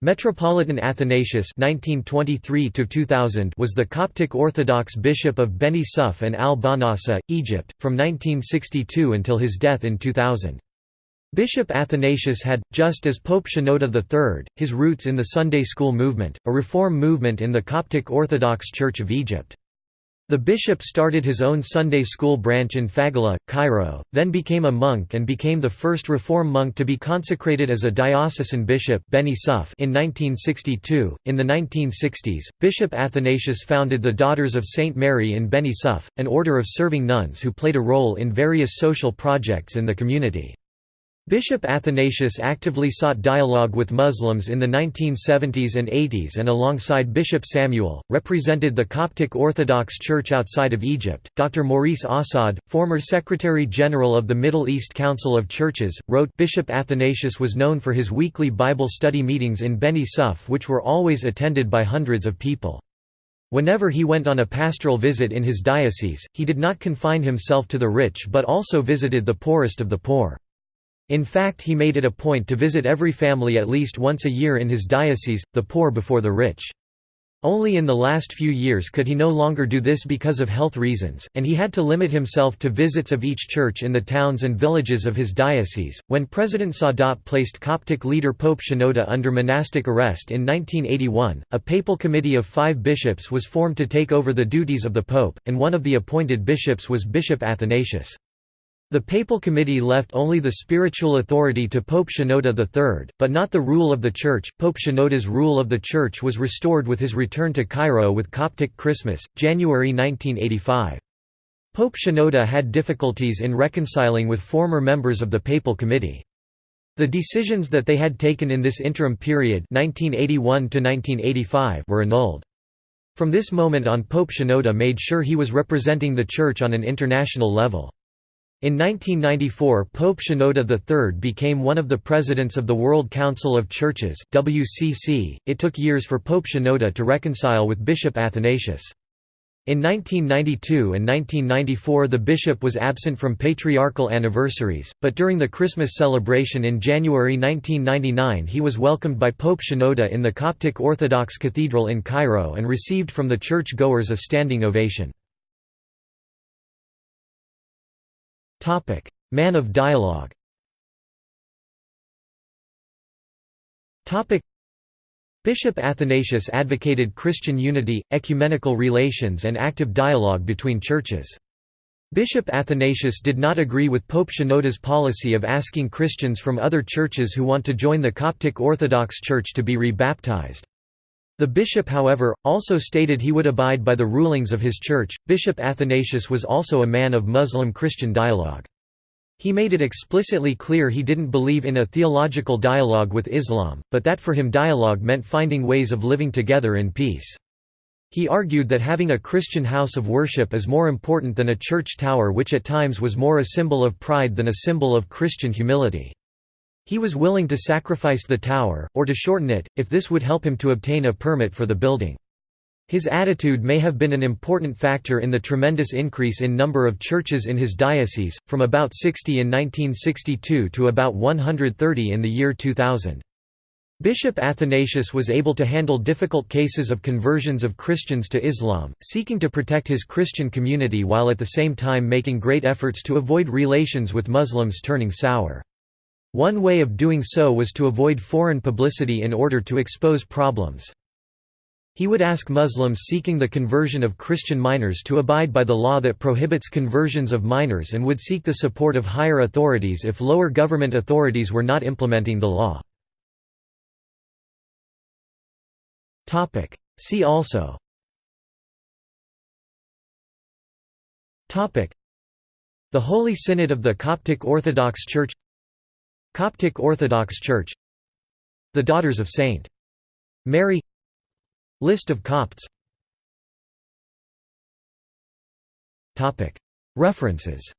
Metropolitan Athanasius (1923–2000) was the Coptic Orthodox bishop of Beni Suef and al-Banasa, Egypt, from 1962 until his death in 2000. Bishop Athanasius had, just as Pope Shenouda III, his roots in the Sunday School movement, a reform movement in the Coptic Orthodox Church of Egypt. The bishop started his own Sunday school branch in Fagala, Cairo, then became a monk and became the first reform monk to be consecrated as a diocesan bishop Beni Suef in 1962. In the 1960s, Bishop Athanasius founded the Daughters of St. Mary in Beni Suef, an order of serving nuns who played a role in various social projects in the community. Bishop Athanasius actively sought dialogue with Muslims in the 1970s and 80s and alongside Bishop Samuel, represented the Coptic Orthodox Church outside of Egypt. Dr. Maurice Assad, former Secretary General of the Middle East Council of Churches, wrote Bishop Athanasius was known for his weekly Bible study meetings in Beni Suef which were always attended by hundreds of people. Whenever he went on a pastoral visit in his diocese, he did not confine himself to the rich but also visited the poorest of the poor. In fact he made it a point to visit every family at least once a year in his diocese, the poor before the rich. Only in the last few years could he no longer do this because of health reasons, and he had to limit himself to visits of each church in the towns and villages of his diocese. When President Sadat placed Coptic leader Pope Shenouda under monastic arrest in 1981, a papal committee of five bishops was formed to take over the duties of the pope, and one of the appointed bishops was Bishop Athanasius. The papal committee left only the spiritual authority to Pope Shenouda III, but not the rule of the Church. Pope Shenouda's rule of the Church was restored with his return to Cairo with Coptic Christmas, January 1985. Pope Shenouda had difficulties in reconciling with former members of the papal committee. The decisions that they had taken in this interim period 1981 were annulled. From this moment on Pope Shenouda made sure he was representing the Church on an international level. In 1994 Pope Shenouda III became one of the presidents of the World Council of Churches WCC. .It took years for Pope Shenouda to reconcile with Bishop Athanasius. In 1992 and 1994 the bishop was absent from patriarchal anniversaries, but during the Christmas celebration in January 1999 he was welcomed by Pope Shenouda in the Coptic Orthodox Cathedral in Cairo and received from the church-goers a standing ovation. Man of dialogue Bishop Athanasius advocated Christian unity, ecumenical relations and active dialogue between churches. Bishop Athanasius did not agree with Pope Shenouda's policy of asking Christians from other churches who want to join the Coptic Orthodox Church to be rebaptized. The bishop however, also stated he would abide by the rulings of his church. Bishop Athanasius was also a man of Muslim-Christian dialogue. He made it explicitly clear he didn't believe in a theological dialogue with Islam, but that for him dialogue meant finding ways of living together in peace. He argued that having a Christian house of worship is more important than a church tower which at times was more a symbol of pride than a symbol of Christian humility. He was willing to sacrifice the tower, or to shorten it, if this would help him to obtain a permit for the building. His attitude may have been an important factor in the tremendous increase in number of churches in his diocese, from about 60 in 1962 to about 130 in the year 2000. Bishop Athanasius was able to handle difficult cases of conversions of Christians to Islam, seeking to protect his Christian community while at the same time making great efforts to avoid relations with Muslims turning sour. One way of doing so was to avoid foreign publicity in order to expose problems. He would ask Muslims seeking the conversion of Christian minors to abide by the law that prohibits conversions of minors and would seek the support of higher authorities if lower government authorities were not implementing the law. See also The Holy Synod of the Coptic Orthodox Church Coptic Orthodox Church The Daughters of St. Mary List of Copts. References